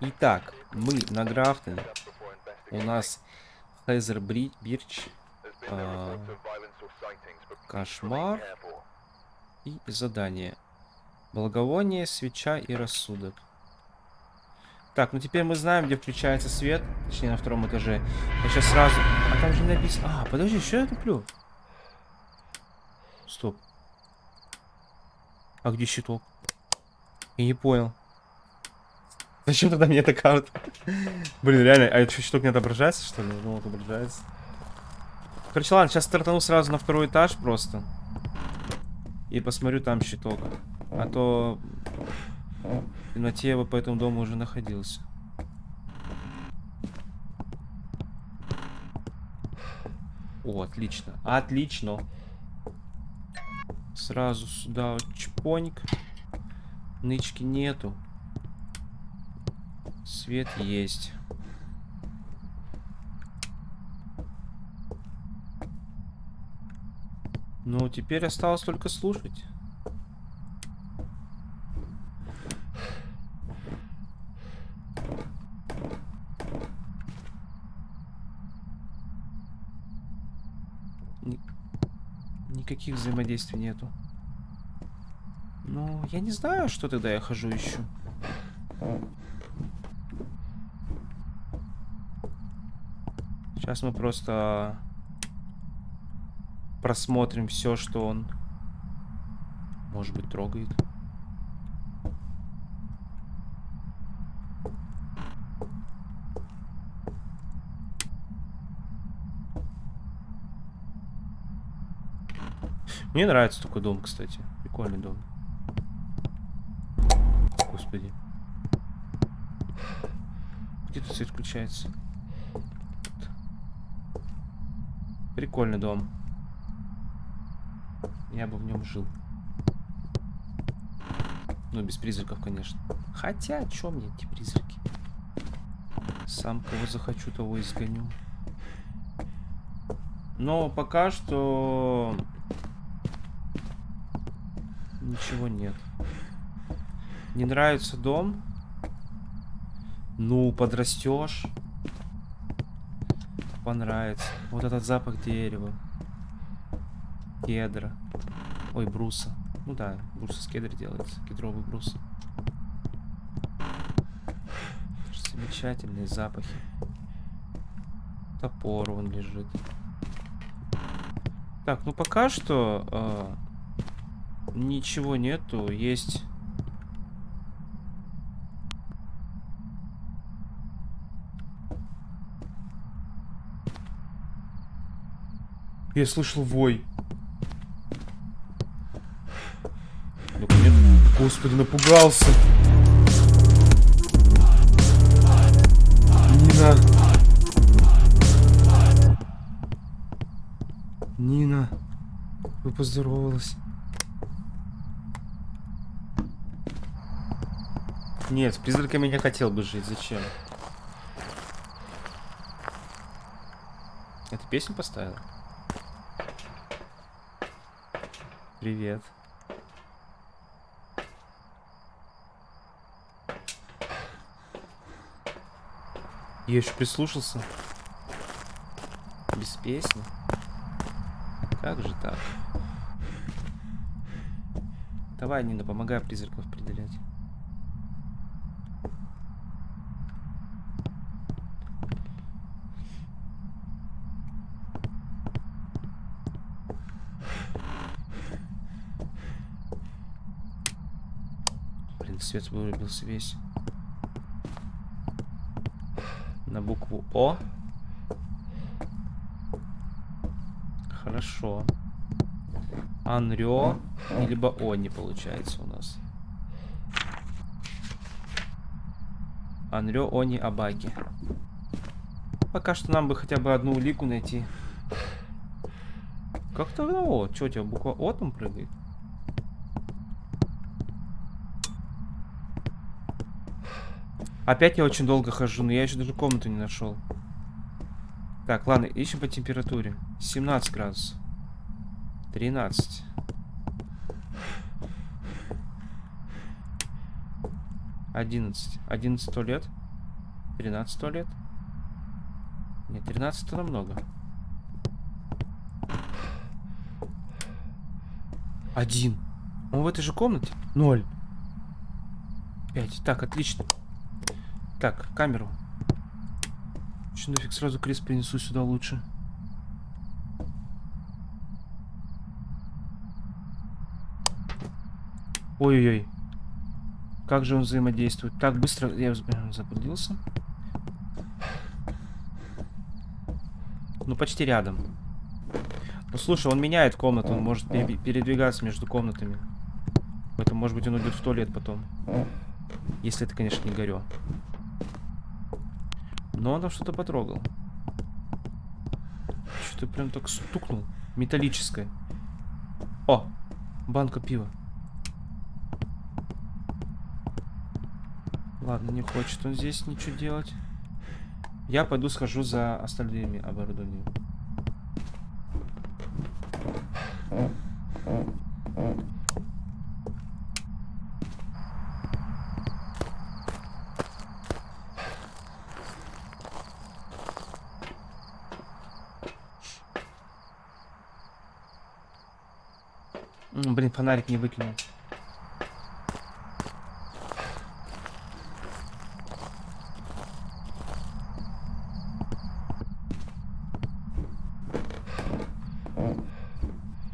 Итак, мы на Графтон. У нас Хезер Бирч. а, кошмар. И задание. Благовоние, свеча и рассудок. Так, ну теперь мы знаем, где включается свет. Точнее, на втором этаже. Я сейчас сразу... А там же написано... А, подожди, что я туплю? Стоп. А где щиток? Я не понял. Зачем тогда мне эта карта? Блин, реально, а это щиток не отображается, что ли? Ну, отображается. Короче, ладно, сейчас стартану сразу на второй этаж просто. И посмотрю там щиток. А то... Я бы по этому дому уже находился. О, отлично. Отлично. Сразу сюда вот чпоник. Нычки нету. Свет есть. Ну, теперь осталось только слушать. Ни- Никаких взаимодействий нету. Ну, я не знаю, что тогда я хожу ищу. Сейчас мы просто просмотрим все, что он, может быть, трогает. Мне нравится такой дом, кстати. Прикольный дом. Господи. Где тут свет включается? Тут. Прикольный дом. Я бы в нем жил. Ну, без призраков, конечно. Хотя, чё мне эти призраки? Сам кого захочу, того изгоню. Но пока что... Ничего нет. Не нравится дом? Ну, подрастешь. Понравится. Вот этот запах дерева. Кедра. Ой, бруса. Ну да, брус из кедра делается. Кедровый брус. Замечательные запахи. Топор вон лежит. Так, ну пока что э, ничего нету. Есть... Я слышал вой. Нет. Господи, напугался. Нина. Нина. Вы поздоровалась. Нет, с призраками не хотел бы жить. Зачем? Это песню поставила? Привет. Я еще прислушался. Без песни. Как же так? Давай, Нина, помогай призраков определять. Блин, свет вырубился весь. На букву О. Хорошо. Анрё, либо О не получается у нас. Анрё, Они, Абаки. Пока что нам бы хотя бы одну улику найти. Как-то, ну, О, что у тебя буква О там прыгает? Опять я очень долго хожу, но я еще даже комнату не нашел. Так, ладно, ищем по температуре. 17 градусов. 13. 11. 11 туалет. 13 туалет. Нет, 13 это намного. Один. Он в этой же комнате? Ноль. Пять. Так, отлично. Так, камеру. Че нафиг сразу крест принесу сюда лучше. Ой-ой-ой. Как же он взаимодействует? Так, быстро я заблудился. Ну, почти рядом. Ну, слушай, он меняет комнату, он может передвигаться между комнатами. Поэтому, может быть, он уйдет в туалет потом. Если это, конечно, не горё. Но он там что-то потрогал. Что-то прям так стукнул. Металлическое. О! Банка пива. Ладно, не хочет он здесь ничего делать. Я пойду схожу за остальными оборудованиями. Блин, фонарик не выкинул.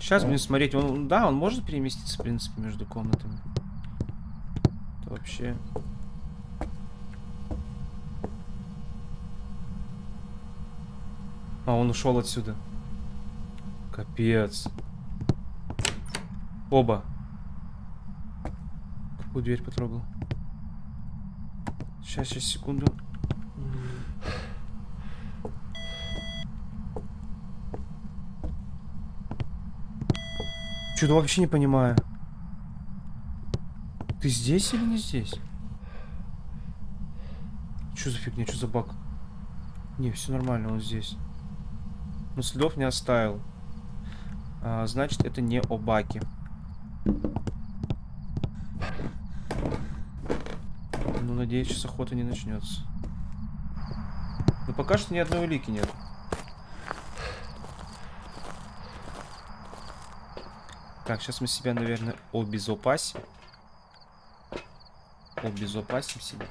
Сейчас будем смотреть. Он, да, он может переместиться, в принципе, между комнатами. Это вообще... А, он ушел отсюда. Капец. Оба. Какую дверь потрогал? Сейчас, сейчас, секунду. Что-то вообще не понимаю. Ты здесь или не здесь? Что за фигня, что за баг? Не, все нормально, он здесь. Но следов не оставил. А, значит, это не о баке. Ну, надеюсь, сейчас охота не начнется. Но пока что ни одной улики нет. Так, сейчас мы себя, наверное, обезопасим. Обезопасим себя.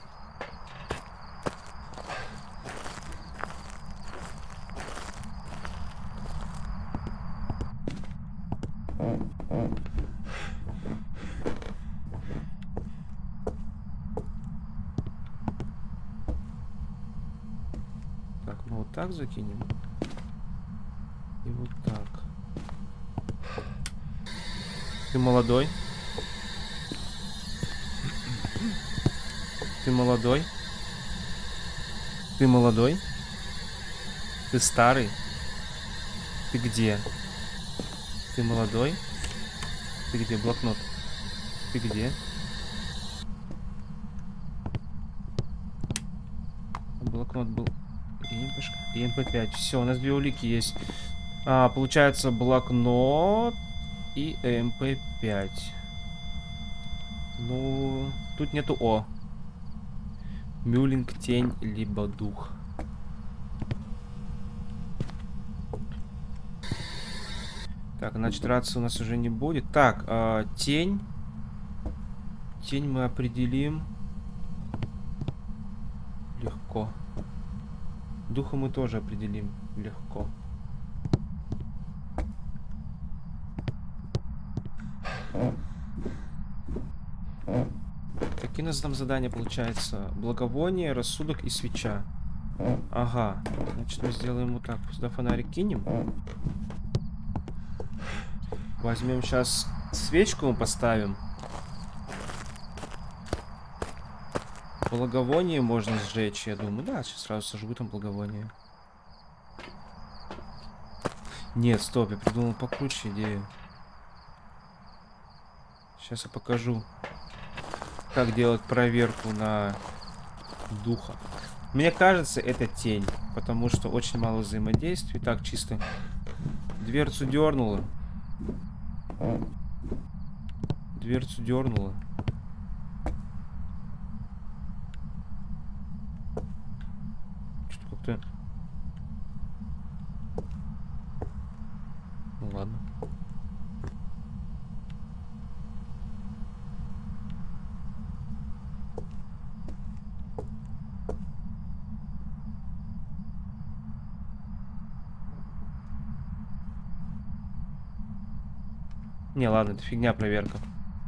Так, мы вот так закинем. И вот так. Ты молодой. Ты молодой. Ты молодой. Ты старый. Ты где? Ты молодой. Ты где? Блокнот. Ты где? Блокнот был. ЭМП5. Все, у нас две улики есть. А, получается блокнот и ЭМП5. Ну, тут нету О. Мюлинг, тень, либо дух. Так, значит, рации у нас уже не будет. Так, э, тень. Тень мы определим. Легко. Духа мы тоже определим легко. Какие у нас там задания получается? Благовоние, рассудок и свеча. Ага. Значит, мы сделаем вот так. Сюда фонарик кинем. Возьмем сейчас свечку мы поставим. Благовоние можно сжечь, я думаю. Да, сейчас сразу сожгу там благовоние. Нет, стоп, я придумал покруче идею. Сейчас я покажу, как делать проверку на духа. Мне кажется, это тень, потому что очень мало взаимодействия. Так, чисто дверцу дернула. Дверцу дернула. Не, ладно, это фигня проверка.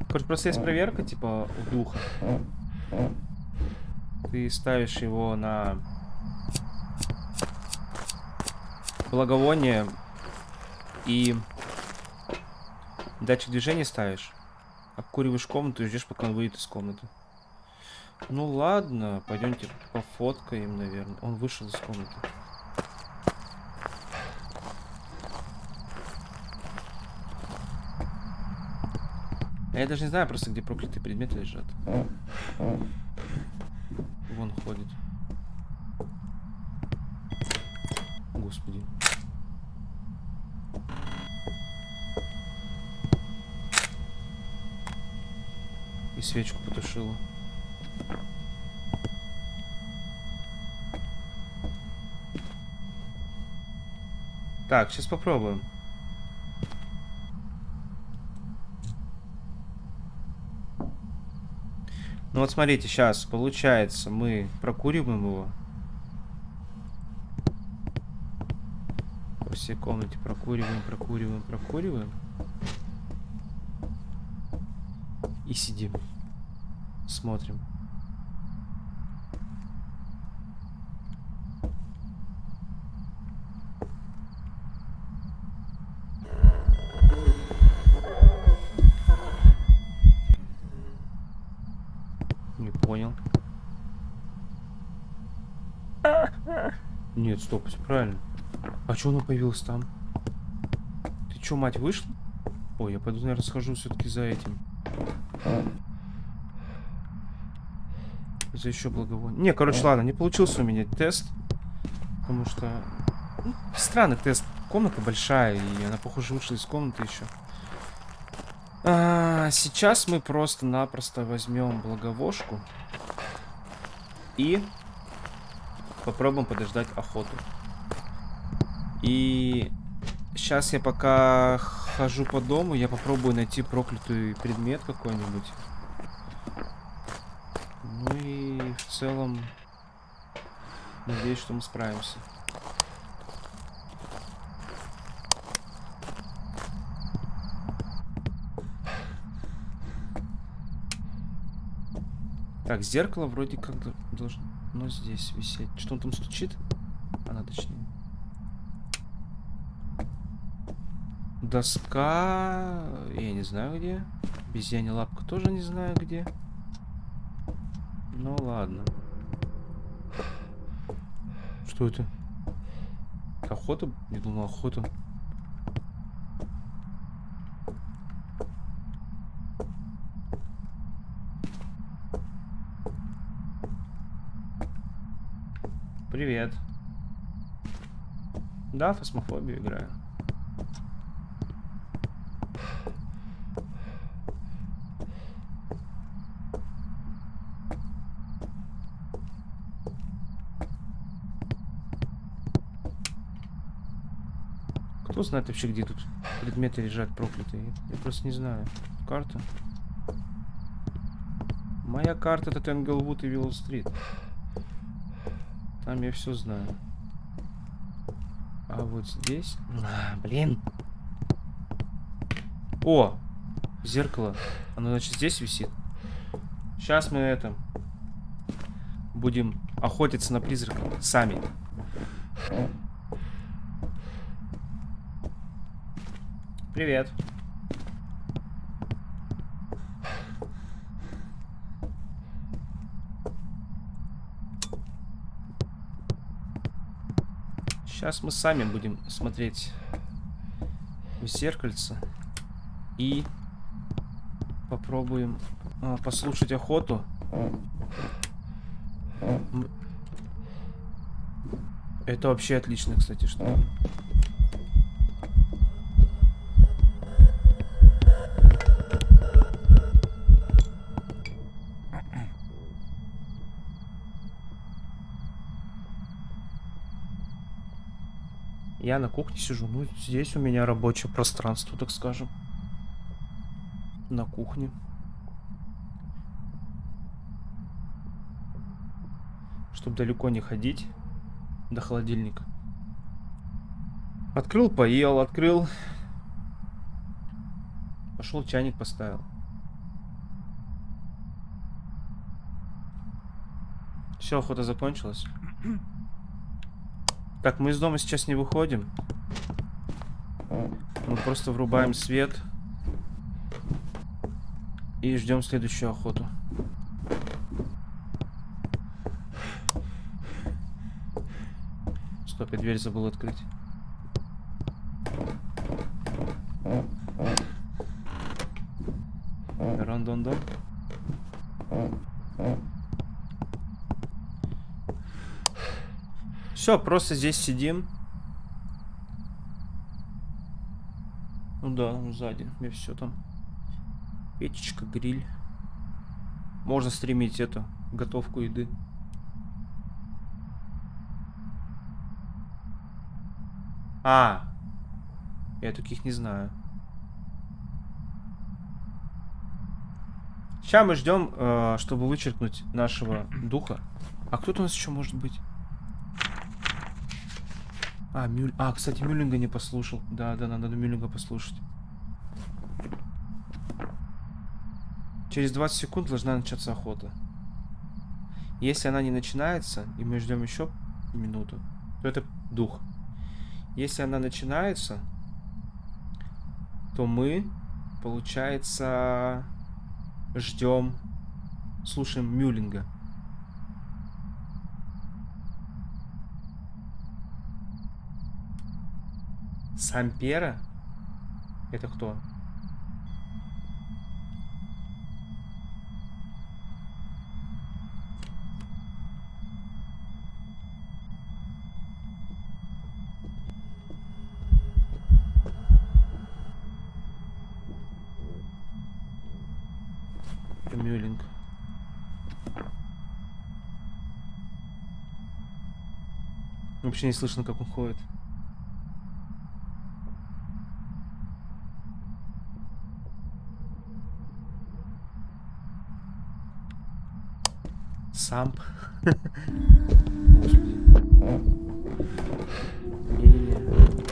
Короче, просто есть проверка, типа, у духа. Ты ставишь его на благовоние и датчик движения ставишь. Обкуриваешь комнату и ждешь, пока он выйдет из комнаты. Ну ладно, пойдемте пофоткаем, наверное. Он вышел из комнаты. Я даже не знаю просто, где проклятые предметы лежат. Вон ходит. Господи. И свечку потушила. Так, сейчас попробуем. Ну вот смотрите, сейчас получается мы прокуриваем его. По всей комнате прокуриваем, прокуриваем, прокуриваем. И сидим. Смотрим. Не понял. Нет, стоп, все правильно. А что оно появилось там? Ты что, мать, вышла? Ой, я пойду, наверное, схожу все-таки за этим. За еще благовоние. Не, короче, ладно, не получился у меня тест. Потому что... ну, странный тест. Комната большая, и она, похоже, вышла из комнаты еще. А, сейчас мы просто-напросто возьмем благовошку. И попробуем подождать охоту. И сейчас я пока хожу по дому, я попробую найти проклятый предмет какой-нибудь. Ну и в целом надеюсь, что мы справимся. Так, зеркало вроде как до- должно здесь висеть. Что он там стучит? Она точнее. Доска... Я не знаю где. Обезьяня лапка тоже не знаю где. Ну ладно. Что это? Охота? Я думал, охота. Привет. Да, фасмофобию играю. Кто знает вообще, где тут предметы лежат проклятые? Я просто не знаю. Карта. Моя карта это Тенглвуд и Виллоу-стрит. Там я все знаю. А вот здесь... А, блин. О! Зеркало. Оно, значит, здесь висит. Сейчас мы это... Будем охотиться на призраков. Сами. Привет. Сейчас мы сами будем смотреть в зеркальце и попробуем а, послушать охоту. Это вообще отлично, кстати, что. Я на кухне сижу. Ну, здесь у меня рабочее пространство, так скажем. На кухне. Чтобы далеко не ходить до холодильника. Открыл, поел, открыл. Пошел чайник поставил. Все, охота закончилась. Так, мы из дома сейчас не выходим. Мы просто врубаем свет. И ждем следующую охоту. Стоп, я дверь забыл открыть. Рандон-дон. Все, просто здесь сидим. Ну да, сзади. Мне все там. Печечка, гриль. Можно стримить эту готовку еды. А, я таких не знаю. Сейчас мы ждем, э, чтобы вычеркнуть нашего духа. А кто-то у нас еще может быть? А, Мюль... а, кстати, Мюллинга не послушал. Да, да, надо Мюллинга послушать. Через 20 секунд должна начаться охота. Если она не начинается, и мы ждем еще минуту, то это дух. Если она начинается, то мы, получается, ждем, слушаем Мюллинга. Сампера? Это кто? Мюллинг. Вообще не слышно, как он ходит. Господи. Не-не-не.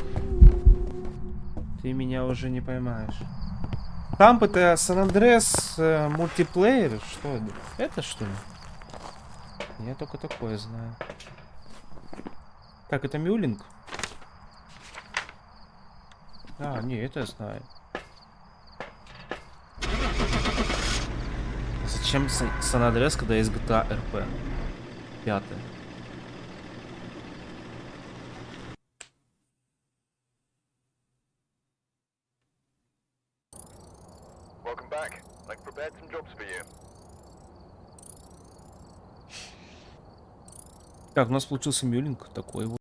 Ты меня уже не поймаешь. Самп это Сан-Андрес э, мультиплеер? Что это? Это что ли? Я только такое знаю. Так, это Мюлинг? А, не, это я знаю. Зачем Сан-Андрес, когда есть GTA RP? Пятое. For you. Так, у нас получился Мюлинг такой вот.